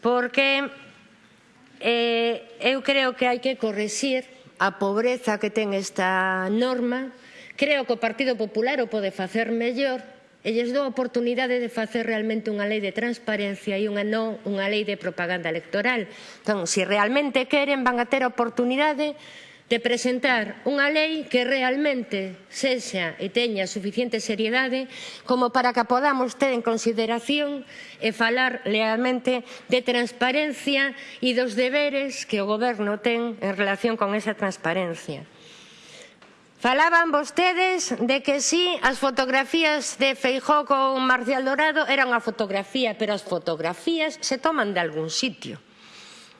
Porque eh, eu creo que hai que correxir a pobreza que ten esta norma. Creo que o Partido Popular o pode facer mellor e lles dou a oportunidade de facer realmente unha lei de transparencia e unha non unha lei de propaganda electoral. Entón, se realmente queren, van a ter a oportunidade de presentar unha lei que realmente sexa e teña suficiente seriedade como para que podamos ter en consideración e falar lealmente de transparencia e dos deberes que o Goberno ten en relación con esa transparencia. Falaban vostedes de que si sí, as fotografías de Feijó con Marcial Dorado eran unha fotografía, pero as fotografías se toman de algún sitio.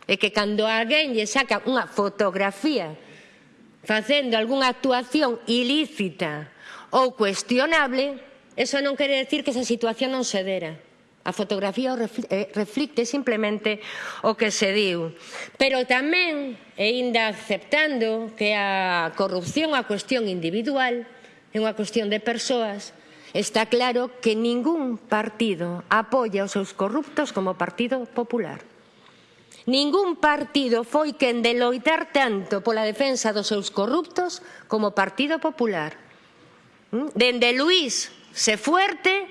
E que cando alguén lle saca unha fotografía facendo algunha actuación ilícita ou cuestionable, eso non quere decir que esa situación non se dera. A fotografía eh, reflicte simplemente o que se diu. Pero tamén, e ainda aceptando que a corrupción é unha cuestión individual, é unha cuestión de persoas, está claro que ningún partido apoia os seus corruptos como Partido Popular. Ningún partido foi quen de loitar tanto pola defensa dos seus corruptos como Partido Popular. ¿Mm? Dende Luís se fuerte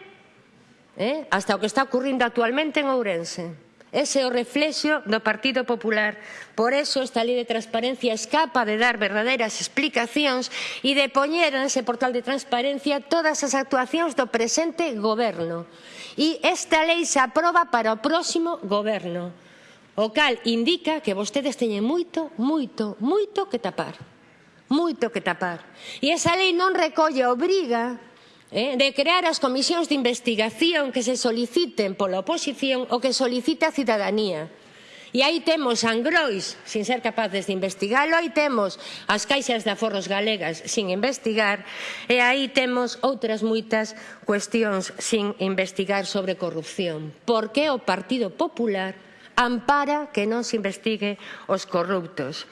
eh, hasta o que está ocurrindo actualmente en Ourense. Ese é o reflexo do Partido Popular. Por eso esta lei de transparencia escapa de dar verdadeiras explicacións e de poñer nese portal de transparencia todas as actuacións do presente goberno. E esta lei se aproba para o próximo goberno. O cal indica que vostedes teñen moito, moito, moito que tapar. Moito que tapar. E esa lei non recolle obriga eh, de crear as comisións de investigación que se soliciten pola oposición ou que solicita a cidadanía. E aí temos Angrois, sin ser capaces de investigalo, aí temos as caixas de aforros galegas sin investigar, e aí temos outras moitas cuestións sin investigar sobre corrupción. Por que o Partido Popular ampara que non se investigue os corruptos.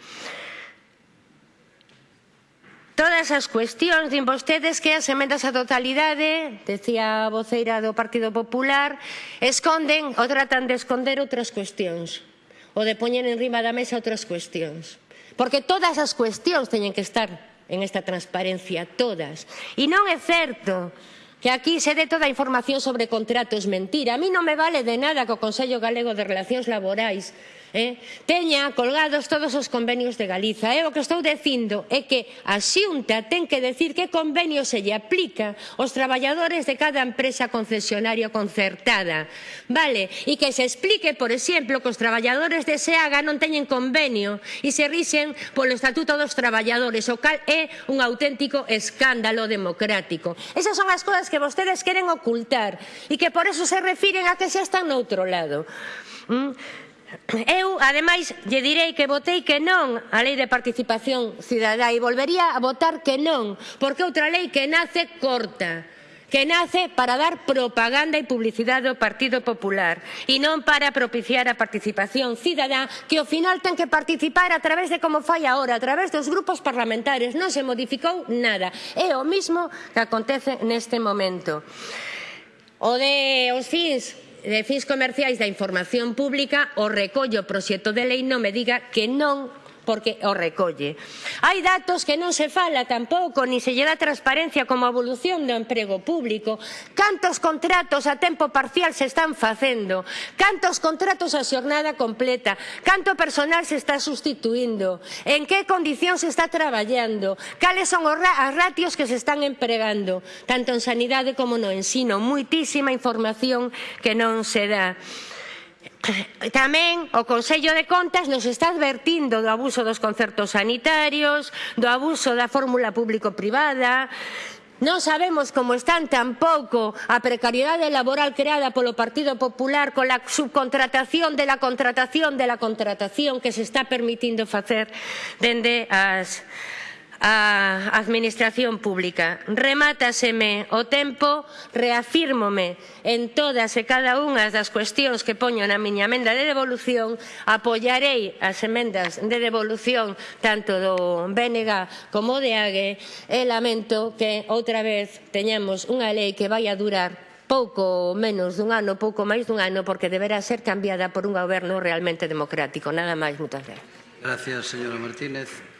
Todas as cuestións, din vostedes que as emendas á totalidade, decía a voceira do Partido Popular, esconden ou tratan de esconder outras cuestións, ou de poñer en rima da mesa outras cuestións. Porque todas as cuestións teñen que estar en esta transparencia, todas. E non é certo que aquí se dé toda a información sobre contratos mentira. A mí non me vale de nada que o Consello Galego de Relacións Laborais eh, teña colgados todos os convenios de Galiza. Eh? O que estou dicindo é que a xunta ten que decir que convenio se lle aplica aos traballadores de cada empresa concesionaria concertada. Vale, e que se explique, por exemplo, que os traballadores de SEAGA non teñen convenio e se rixen polo Estatuto dos Traballadores, o cal é un auténtico escándalo democrático. Esas son as cousas que vostedes queren ocultar e que por eso se refiren a que xa están noutro lado. Mm. Eu, ademais, lle direi que votei que non a Lei de Participación Cidadá e volvería a votar que non, porque outra lei que nace corta que nace para dar propaganda e publicidade ao Partido Popular e non para propiciar a participación cidadá que ao final ten que participar a través de como fai agora, a través dos grupos parlamentarios. Non se modificou nada. É o mismo que acontece neste momento. O de os fins de fins comerciais da información pública o recollo o proxecto de lei non me diga que non porque o recolle. Hai datos que non se fala tampouco, ni se lle dá transparencia como a evolución do emprego público. Cantos contratos a tempo parcial se están facendo? Cantos contratos a xornada completa? Canto personal se está sustituindo? En que condicións se está traballando? Cales son os ratios que se están empregando? Tanto en sanidade como no ensino. Muitísima información que non se dá. Eh, tamén o Consello de Contas nos está advertindo do abuso dos concertos sanitarios, do abuso da fórmula público-privada, Non sabemos como están tampouco a precariedade laboral creada polo Partido Popular con a subcontratación de la contratación de la contratación que se está permitindo facer dende as a Administración Pública. Remátaseme o tempo, reafírmome en todas e cada unha das cuestións que poño na miña emenda de devolución, apoiarei as emendas de devolución tanto do BNG como de AGE e lamento que outra vez teñamos unha lei que vai a durar pouco menos dun ano, pouco máis dun ano, porque deberá ser cambiada por un goberno realmente democrático. Nada máis, moitas gracias. Gracias, señora Martínez.